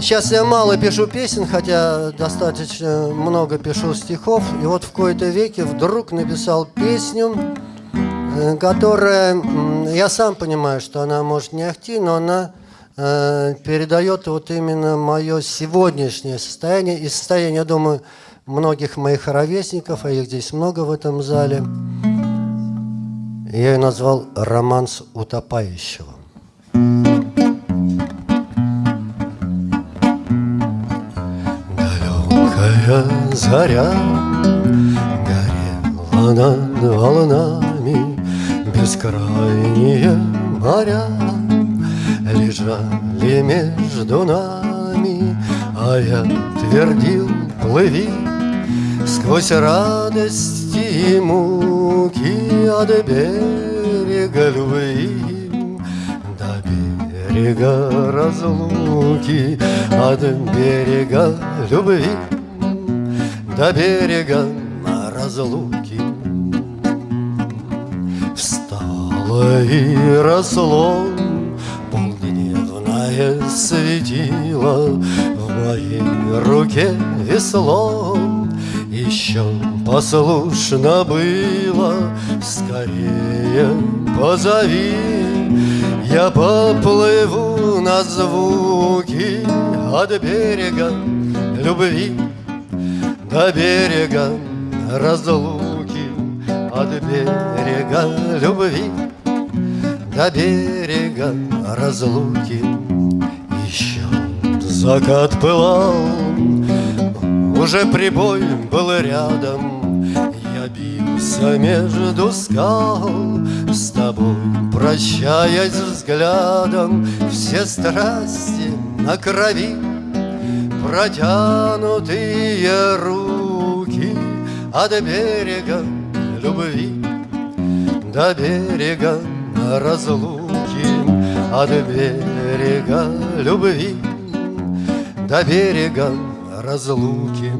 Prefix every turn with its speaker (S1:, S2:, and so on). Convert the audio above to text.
S1: Сейчас я мало пишу песен, хотя достаточно много пишу стихов. И вот в кои-то веке вдруг написал песню, э, которая, я сам понимаю, что она может не ахти, но она э, передает вот именно мое сегодняшнее состояние и состояние, я думаю, многих моих ровесников, а их здесь много в этом зале. Я ее назвал «Романс утопающего». Далекая заря горела над волнами, Бескрайние моря лежали между нами, А я твердил, плыви сквозь радости и муки От берега любви до берега разлуки От берега любви до берега разлуки Встало и росло полдневное светило. В моей руке весло еще послушно было. Скорее позови Я поплыву на звуки От берега любви До берега разлуки От берега любви До берега разлуки. Еще закат пылал уже прибой был рядом. Я бился между скал С тобой прощаясь взглядом. Все страсти на крови Протянутые руки От берега любви До берега разлуки От берега любви До берега разлуки.